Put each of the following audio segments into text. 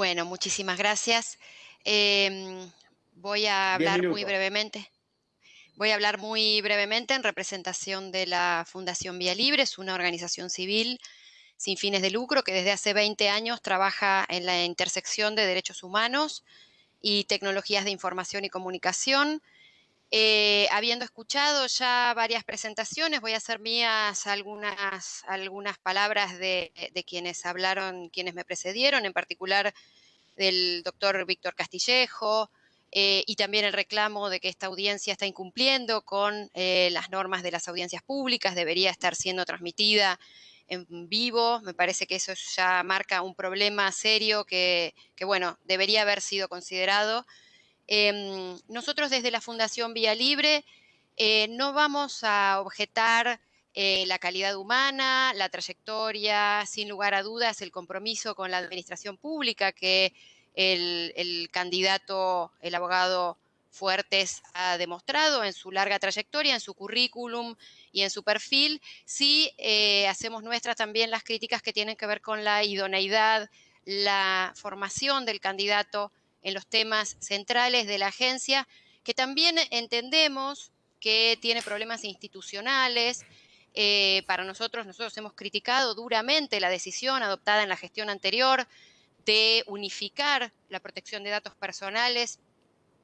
Bueno, muchísimas gracias. Em, voy a 10 hablar muy brevemente. Voy a hablar muy brevemente en representación de la Fundación Vía Libre. Es una organización civil sin fines de lucro que desde hace 20 años trabaja en la intersección de derechos humanos y tecnologías de información y comunicación. Eh, habiendo escuchado ya varias presentaciones, voy a hacer mías algunas, algunas palabras de, quienes hablaron, quienes me precedieron, en particular del doctor Víctor Castillejo, eh, y también el reclamo de que esta audiencia está incumpliendo con eh, las normas de las audiencias públicas, debería estar siendo transmitida en vivo. Me parece que eso ya marca un problema serio que, que bueno, debería haber sido considerado. Eh, nosotros desde la Fundación Vía Libre eh, no vamos a objetar eh, la calidad humana, la trayectoria, sin lugar a dudas, el compromiso con la administración pública que el, el candidato, el abogado Fuertes ha demostrado en su larga trayectoria, en su currículum y en su perfil, sí eh, hacemos nuestras también las críticas que tienen que ver con la idoneidad, la formación del candidato en los temas centrales de la agencia, que también entendemos que tiene problemas institucionales. Eh, para nosotros, nosotros hemos criticado duramente la decisión adoptada en la gestión anterior de unificar la protección de datos personales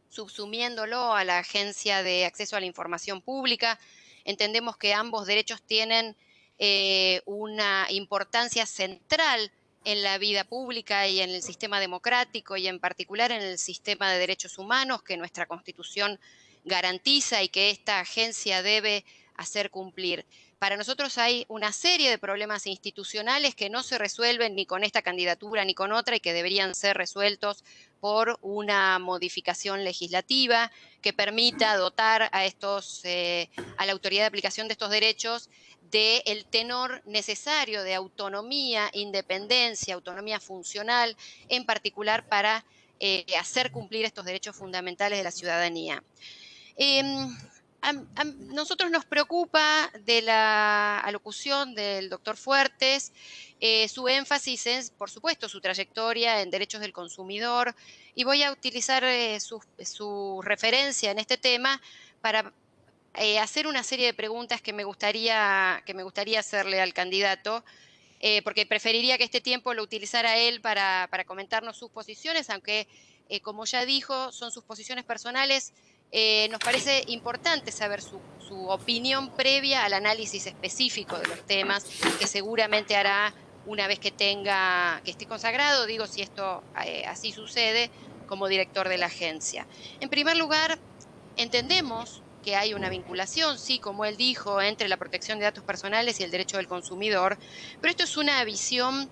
subsumiéndolo a la Agencia de Acceso a la Información Pública. Entendemos que ambos derechos tienen eh, una importancia central en la vida pública y en el sistema democrático y en particular en el sistema de derechos humanos que nuestra Constitución garantiza y que esta agencia debe hacer cumplir. Para nosotros hay una serie de problemas institucionales que no se resuelven ni con esta candidatura ni con otra y que deberían ser resueltos por una modificación legislativa que permita dotar a estos, eh, a la autoridad de aplicación de estos derechos del tenor necesario de autonomía, independencia, autonomía funcional, en particular para eh, hacer cumplir estos derechos fundamentales de la ciudadanía. Eh, nosotros nos preocupa de la alocución del doctor Fuertes eh, su énfasis es, por supuesto, su trayectoria en derechos del consumidor y voy a utilizar eh, su, referencia en este tema para eh, hacer una serie de preguntas que me gustaría, que me gustaría hacerle al candidato. Porque preferiría que este tiempo lo utilizara él para, para comentarnos sus posiciones, aunque, como ya dijo, son sus posiciones personales eh, nos parece importante saber su, su, opinión previa al análisis específico de los temas que seguramente hará una vez que tenga, que esté consagrado, digo si esto eh, así sucede, como director de la agencia. En primer lugar, entendemos que hay una vinculación, sí, como él dijo, entre la protección de datos personales y el derecho del consumidor, pero esto es una visión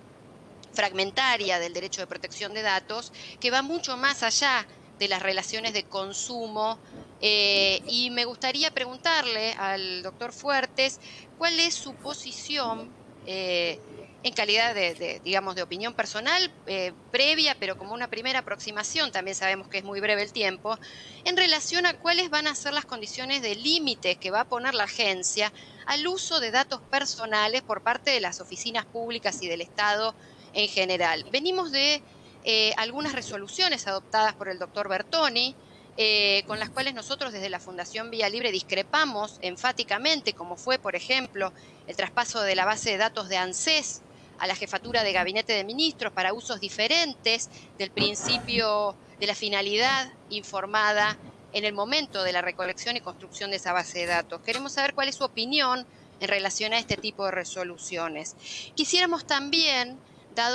fragmentaria del derecho de protección de datos que va mucho más allá de las relaciones de consumo. Eh, y me gustaría preguntarle al doctor Fuertes cuál es su posición eh, en calidad de, digamos, de opinión personal eh, previa, pero como una primera aproximación, también sabemos que es muy breve el tiempo, en relación a cuáles van a ser las condiciones de límite que va a poner la agencia al uso de datos personales por parte de las oficinas públicas y del Estado en general. Venimos de eh, algunas resoluciones adoptadas por el doctor Bertoni, eh, con las cuales nosotros desde la Fundación Vía Libre discrepamos enfáticamente, como fue, por ejemplo, el traspaso de la base de datos de ANSES a la jefatura de gabinete de ministros para usos diferentes del principio de la finalidad informada en el momento de la recolección y construcción de esa base de datos. Queremos saber cuál es su opinión en relación a este tipo de resoluciones. Quisiéramos también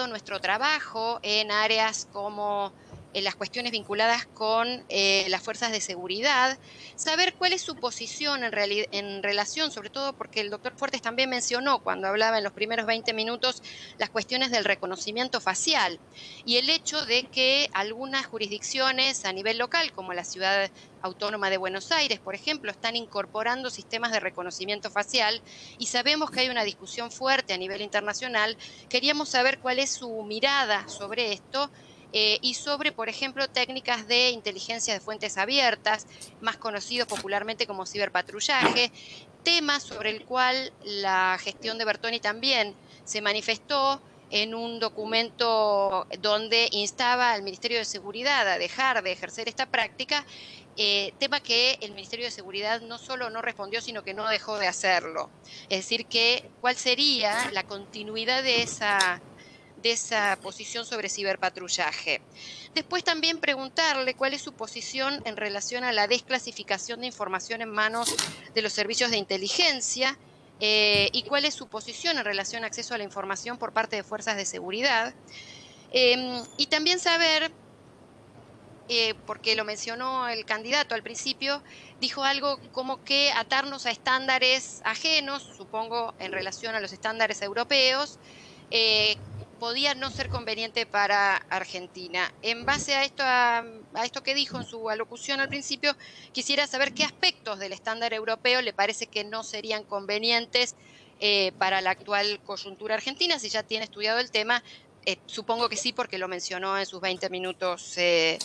nuestro trabajo en áreas como en las cuestiones vinculadas con eh, las fuerzas de seguridad, saber cuál es su posición en, en, relación, sobre todo porque el doctor Fuertes también mencionó cuando hablaba en los primeros 20 minutos las cuestiones del reconocimiento facial y el hecho de que algunas jurisdicciones a nivel local, como la ciudad autónoma de Buenos Aires, por ejemplo, están incorporando sistemas de reconocimiento facial y sabemos que hay una discusión fuerte a nivel internacional. Queríamos saber cuál es su mirada sobre esto eh, y sobre, por ejemplo, técnicas de inteligencia de fuentes abiertas, más conocidos popularmente como ciberpatrullaje, tema sobre el cual la gestión de Bertoni también se manifestó en un documento donde instaba al Ministerio de Seguridad a dejar de ejercer esta práctica, eh, tema que el Ministerio de Seguridad no solo no respondió, sino que no dejó de hacerlo. Es decir, que cuál sería la continuidad de esa, de esa posición sobre ciberpatrullaje. Después también preguntarle cuál es su posición en relación a la desclasificación de información en manos de los servicios de inteligencia eh, y cuál es su posición en relación a acceso a la información por parte de fuerzas de seguridad. Em, y también saber, eh, porque lo mencionó el candidato al principio, dijo algo como que atarnos a estándares ajenos, supongo en relación a los estándares europeos, eh, podía no ser conveniente para Argentina. En base a esto, a, esto que dijo en su alocución al principio, quisiera saber qué aspectos del estándar europeo le parece que no serían convenientes eh, para la actual coyuntura argentina, si ya tiene estudiado el tema. Eh, supongo que sí, porque lo mencionó en sus 20 minutos eh,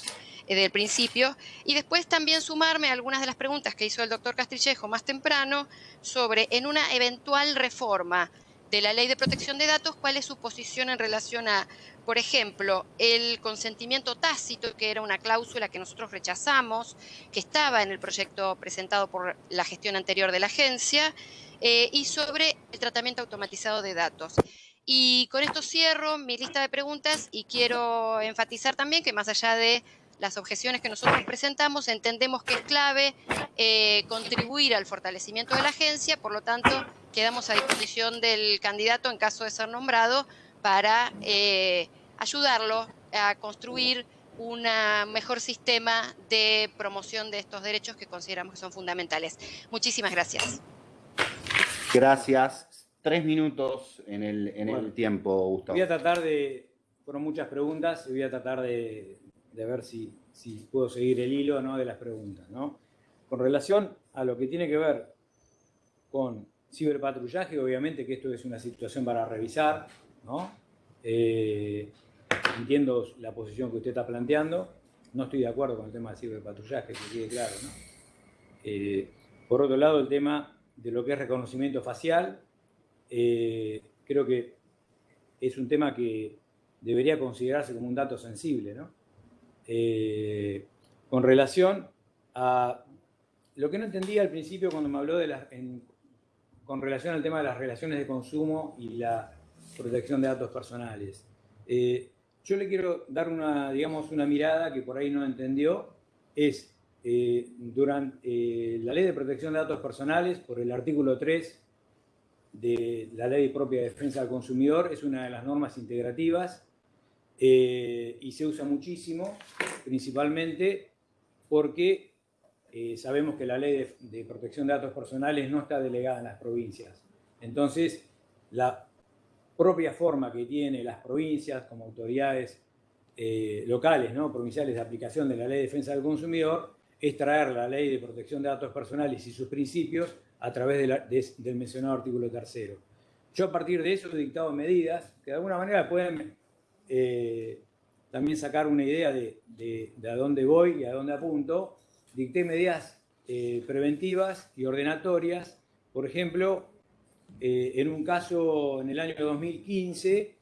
del principio. Y después también sumarme a algunas de las preguntas que hizo el doctor Castrillejo más temprano sobre en una eventual reforma de la ley de protección de datos, cuál es su posición en relación a, por ejemplo, el consentimiento tácito, que era una cláusula que nosotros rechazamos, que estaba en el proyecto presentado por la gestión anterior de la agencia, eh, y sobre el tratamiento automatizado de datos. Y con esto cierro mi lista de preguntas y quiero enfatizar también que más allá de las objeciones que nosotros presentamos, entendemos que es clave eh, contribuir al fortalecimiento de la agencia, por lo tanto, quedamos a disposición del candidato en caso de ser nombrado para eh, ayudarlo a construir un mejor sistema de promoción de estos derechos que consideramos que son fundamentales. Muchísimas gracias. Gracias. Tres minutos en el, en el tiempo, Gustavo. Voy a tratar de, fueron muchas preguntas, y voy a tratar de, de ver si, si, puedo seguir el hilo ¿no? de las preguntas. ¿no? Con relación a lo que tiene que ver con ciberpatrullaje, obviamente que esto es una situación para revisar, ¿no? Eh, entiendo la posición que usted está planteando, no estoy de acuerdo con el tema del ciberpatrullaje, que quede claro, ¿no? Eh, por otro lado, el tema de lo que es reconocimiento facial, eh, creo que es un tema que debería considerarse como un dato sensible, ¿no? con relación a lo que no entendía al principio cuando me habló de las, con relación al tema de las relaciones de consumo y la protección de datos personales. Eh, yo le quiero dar una, digamos, una mirada que por ahí no entendió, es eh, durante eh, la Ley de Protección de Datos Personales, por el artículo 3 de la Ley Propia de Defensa del Consumidor, es una de las normas integrativas y se usa muchísimo, principalmente porque eh, sabemos que la ley de, protección de datos personales no está delegada en las provincias. Entonces, la propia forma que tienen las provincias como autoridades eh, locales, ¿no? provinciales de aplicación de la ley de defensa del consumidor, es traer la ley de protección de datos personales y sus principios a través del mencionado artículo tercero. Yo a partir de eso he dictado medidas que de alguna manera pueden eh, también sacar una idea de, de a dónde voy y a dónde apunto, dicté medidas eh, preventivas y ordenatorias. Por ejemplo, eh, en un caso en el año 2015,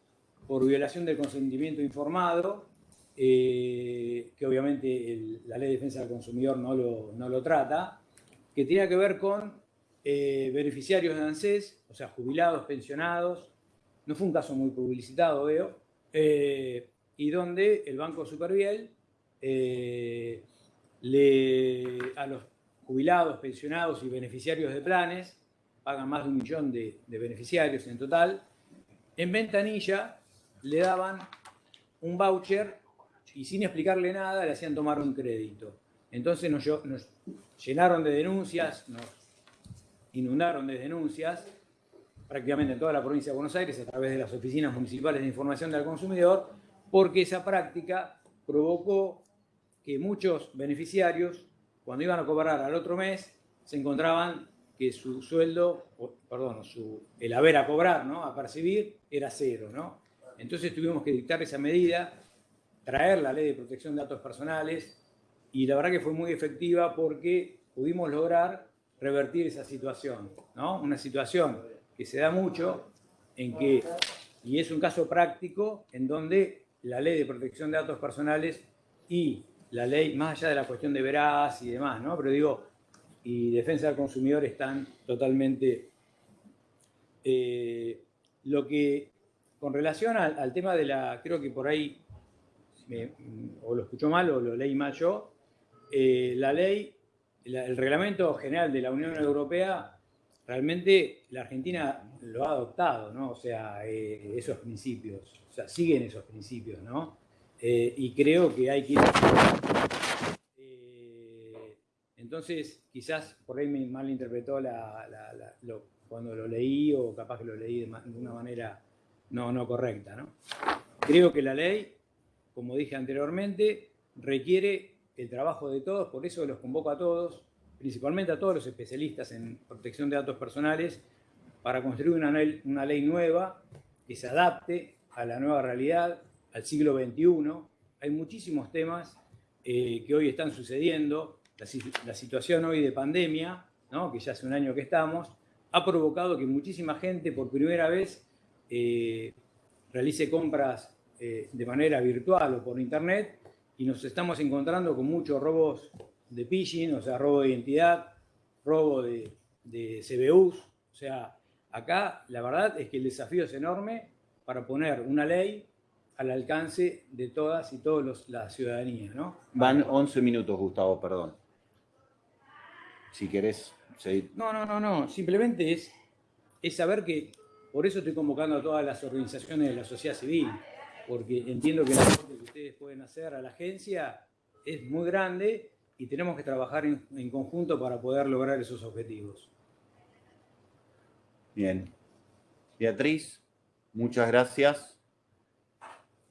por violación del consentimiento informado, eh, que obviamente la ley de defensa del consumidor no lo, no lo trata, que tenía que ver con beneficiarios de ANSES, o sea, jubilados, pensionados, no fue un caso muy publicitado, veo, y donde el Banco Superviel a los jubilados, pensionados y beneficiarios de planes, pagan más de un millón de, beneficiarios en total, en ventanilla le daban un voucher y sin explicarle nada le hacían tomar un crédito. Entonces nos, nos, llenaron de denuncias, nos inundaron de denuncias, prácticamente en toda la provincia de Buenos Aires, a través de las oficinas municipales de información del consumidor, porque esa práctica provocó que muchos beneficiarios, cuando iban a cobrar al otro mes, se encontraban que su sueldo, perdón, el haber a cobrar, ¿no? a percibir, era cero. ¿no? Entonces tuvimos que dictar esa medida, traer la ley de protección de datos personales, y la verdad que fue muy efectiva porque pudimos lograr revertir esa situación. ¿no? Una situación que se da mucho en que y es un caso práctico en donde la ley de protección de datos personales y la ley, más allá de la cuestión de veraz y demás, ¿no? Pero digo, y defensa del consumidor están totalmente... Eh, lo que, con relación al, tema de la, creo que por ahí, o lo escuchó mal o lo leí mal yo, eh, la ley, el reglamento general de la Unión Europea, realmente la Argentina lo ha adoptado, ¿no? O sea, eh, esos principios, o sea, siguen esos principios, ¿no? Y creo que hay que ir entonces, quizás por ahí me malinterpretó la, cuando lo leí o capaz que lo leí de, una manera no, no correcta. ¿no? Creo que la ley, como dije anteriormente, requiere el trabajo de todos, por eso los convoco a todos, principalmente a todos los especialistas en protección de datos personales, para construir una una ley nueva que se adapte a la nueva realidad, al siglo XXI. Hay muchísimos temas eh, que hoy están sucediendo, la, situación hoy de pandemia, que ya hace un año que estamos, ha provocado que muchísima gente por primera vez eh, realice compras eh, de manera virtual o por internet y nos estamos encontrando con muchos robos de phishing, o sea, robo de identidad, robo de, de CBUs. O sea, acá la verdad es que el desafío es enorme para poner una ley al alcance de todas y todos la ciudadanía. ¿no? Van 11 minutos, Gustavo, perdón si querés seguir. No, no, no, no. Simplemente es, es saber que por eso estoy convocando a todas las organizaciones de la sociedad civil, porque entiendo que el aporte que ustedes pueden hacer a la agencia es muy grande y tenemos que trabajar en, en conjunto para poder lograr esos objetivos. Bien. Beatriz, muchas gracias.